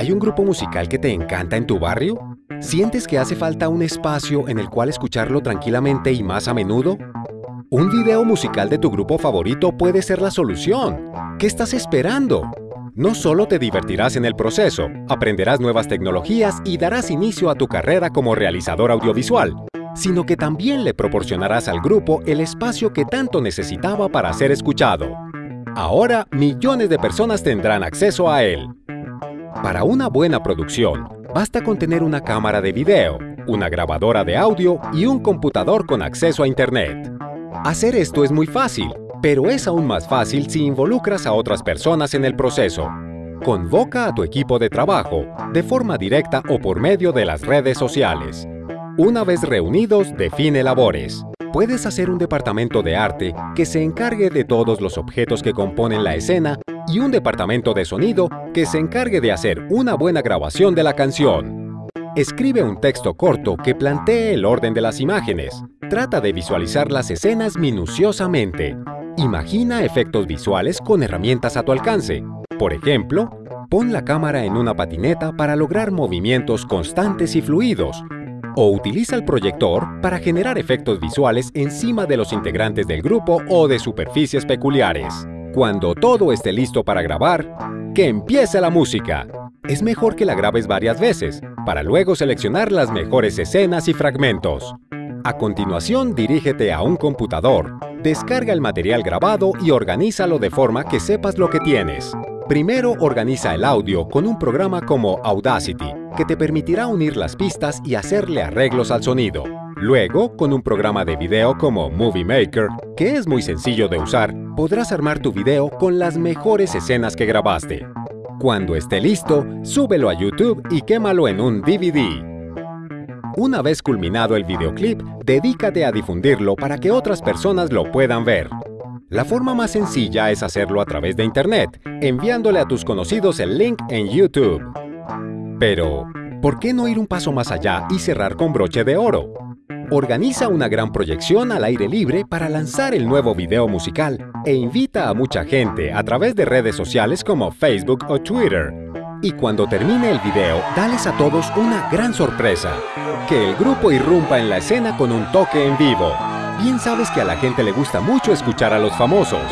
¿Hay un grupo musical que te encanta en tu barrio? ¿Sientes que hace falta un espacio en el cual escucharlo tranquilamente y más a menudo? Un video musical de tu grupo favorito puede ser la solución. ¿Qué estás esperando? No solo te divertirás en el proceso, aprenderás nuevas tecnologías y darás inicio a tu carrera como realizador audiovisual, sino que también le proporcionarás al grupo el espacio que tanto necesitaba para ser escuchado. Ahora, millones de personas tendrán acceso a él. Para una buena producción, basta con tener una cámara de video, una grabadora de audio y un computador con acceso a Internet. Hacer esto es muy fácil, pero es aún más fácil si involucras a otras personas en el proceso. Convoca a tu equipo de trabajo, de forma directa o por medio de las redes sociales. Una vez reunidos, define labores. Puedes hacer un departamento de arte que se encargue de todos los objetos que componen la escena y un departamento de sonido que se encargue de hacer una buena grabación de la canción. Escribe un texto corto que plantee el orden de las imágenes. Trata de visualizar las escenas minuciosamente. Imagina efectos visuales con herramientas a tu alcance. Por ejemplo, pon la cámara en una patineta para lograr movimientos constantes y fluidos. O utiliza el proyector para generar efectos visuales encima de los integrantes del grupo o de superficies peculiares. Cuando todo esté listo para grabar, ¡que empiece la música! Es mejor que la grabes varias veces, para luego seleccionar las mejores escenas y fragmentos. A continuación, dirígete a un computador, descarga el material grabado y organízalo de forma que sepas lo que tienes. Primero organiza el audio con un programa como Audacity, que te permitirá unir las pistas y hacerle arreglos al sonido. Luego, con un programa de video como Movie Maker, que es muy sencillo de usar, podrás armar tu video con las mejores escenas que grabaste. Cuando esté listo, súbelo a YouTube y quémalo en un DVD. Una vez culminado el videoclip, dedícate a difundirlo para que otras personas lo puedan ver. La forma más sencilla es hacerlo a través de Internet, enviándole a tus conocidos el link en YouTube. Pero, ¿por qué no ir un paso más allá y cerrar con broche de oro? Organiza una gran proyección al aire libre para lanzar el nuevo video musical e invita a mucha gente a través de redes sociales como Facebook o Twitter. Y cuando termine el video, dales a todos una gran sorpresa. Que el grupo irrumpa en la escena con un toque en vivo. Bien sabes que a la gente le gusta mucho escuchar a los famosos.